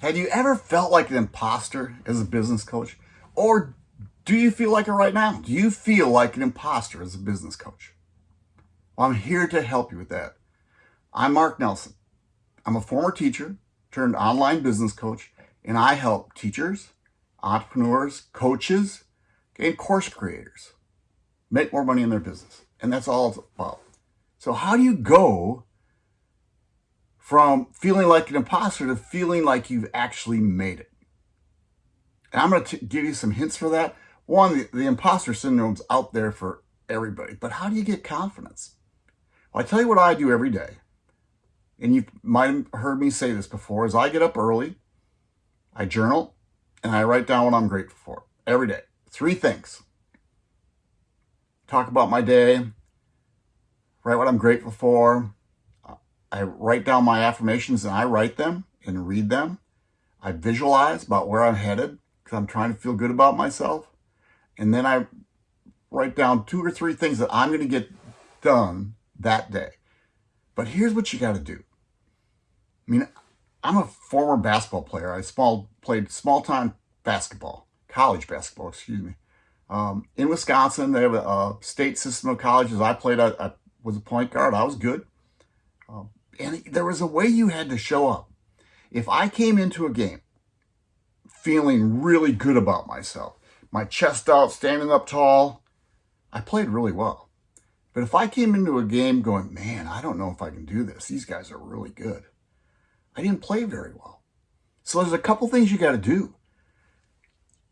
Have you ever felt like an imposter as a business coach? Or do you feel like it right now? Do you feel like an imposter as a business coach? Well, I'm here to help you with that. I'm Mark Nelson. I'm a former teacher turned online business coach, and I help teachers, entrepreneurs, coaches, and course creators make more money in their business. And that's all it's about. So how do you go from feeling like an imposter to feeling like you've actually made it. And I'm going to give you some hints for that. One, the, the imposter syndrome's out there for everybody, but how do you get confidence? Well, I tell you what I do every day. And you might have heard me say this before, is I get up early, I journal, and I write down what I'm grateful for every day. Three things. Talk about my day, write what I'm grateful for, I write down my affirmations and I write them and read them. I visualize about where I'm headed because I'm trying to feel good about myself. And then I write down two or three things that I'm going to get done that day. But here's what you got to do. I mean, I'm a former basketball player. I small, played small time basketball, college basketball, excuse me. Um, in Wisconsin, they have a, a, state system of colleges. I played, I, I was a point guard. I was good. Um, and there was a way you had to show up. If I came into a game feeling really good about myself, my chest out, standing up tall, I played really well. But if I came into a game going, man, I don't know if I can do this. These guys are really good. I didn't play very well. So there's a couple things you got to do.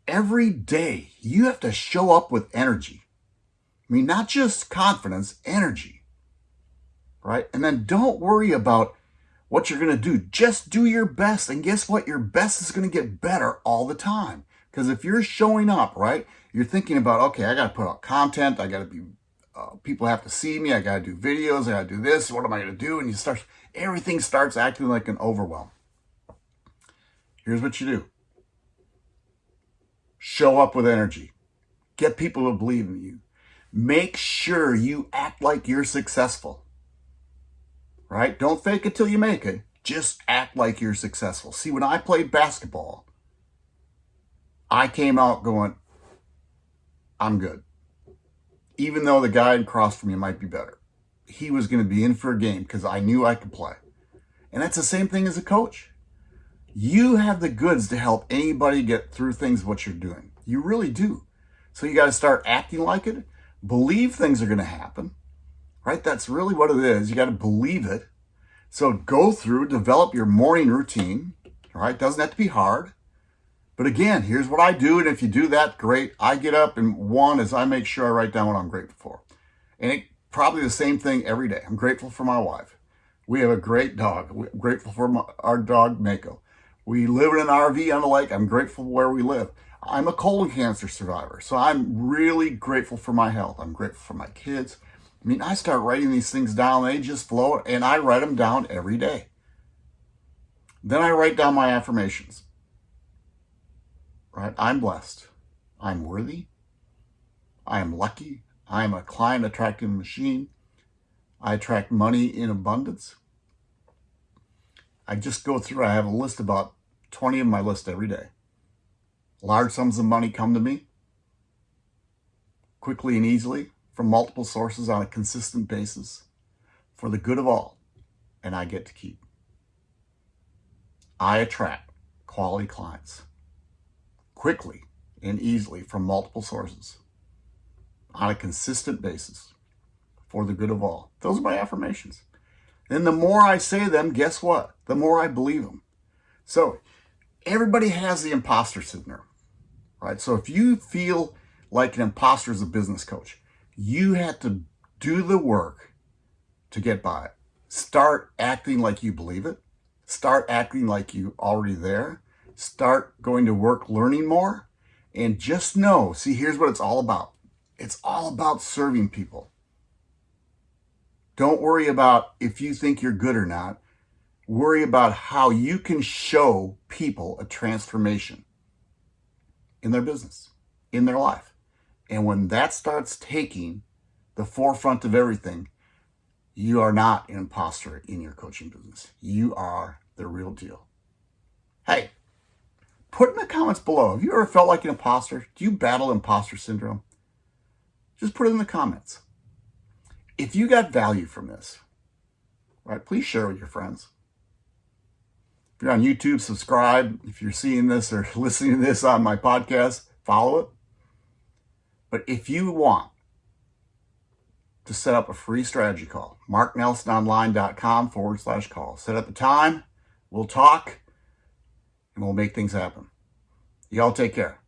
Every day, you have to show up with energy. I mean, not just confidence, energy right? And then don't worry about what you're going to do. Just do your best. And guess what? Your best is going to get better all the time. Because if you're showing up, right, you're thinking about, okay, I got to put out content. I got to be, uh, people have to see me. I got to do videos. I got to do this. What am I going to do? And you start, everything starts acting like an overwhelm. Here's what you do. Show up with energy. Get people to believe in you. Make sure you act like you're successful right? Don't fake it till you make it. Just act like you're successful. See, when I played basketball, I came out going, I'm good. Even though the guy across from me might be better. He was going to be in for a game because I knew I could play. And that's the same thing as a coach. You have the goods to help anybody get through things what you're doing. You really do. So you got to start acting like it. Believe things are going to happen right? That's really what it is. You got to believe it. So go through, develop your morning routine, right? Doesn't have to be hard. But again, here's what I do. And if you do that, great. I get up and one is I make sure I write down what I'm grateful for. And it probably the same thing every day. I'm grateful for my wife. We have a great dog. Grateful for my, our dog, Mako. We live in an RV on the lake. I'm grateful where we live. I'm a colon cancer survivor, so I'm really grateful for my health. I'm grateful for my kids. I mean, I start writing these things down, they just flow, and I write them down every day. Then I write down my affirmations. Right? I'm blessed. I'm worthy. I am lucky. I am a client attracting machine. I attract money in abundance. I just go through, I have a list about 20 of my list every day. Large sums of money come to me quickly and easily from multiple sources on a consistent basis for the good of all, and I get to keep. I attract quality clients quickly and easily from multiple sources on a consistent basis for the good of all. Those are my affirmations. And the more I say them, guess what? The more I believe them. So everybody has the imposter syndrome, right? So if you feel like an imposter as a business coach, you have to do the work to get by. Start acting like you believe it. Start acting like you already there. Start going to work learning more. And just know, see, here's what it's all about. It's all about serving people. Don't worry about if you think you're good or not. Worry about how you can show people a transformation in their business, in their life. And when that starts taking the forefront of everything, you are not an imposter in your coaching business. You are the real deal. Hey, put in the comments below. Have you ever felt like an imposter? Do you battle imposter syndrome? Just put it in the comments. If you got value from this, right, please share with your friends. If you're on YouTube, subscribe. If you're seeing this or listening to this on my podcast, follow it. But if you want to set up a free strategy call, marknelsononline.com forward slash call. Set up the time, we'll talk, and we'll make things happen. Y'all take care.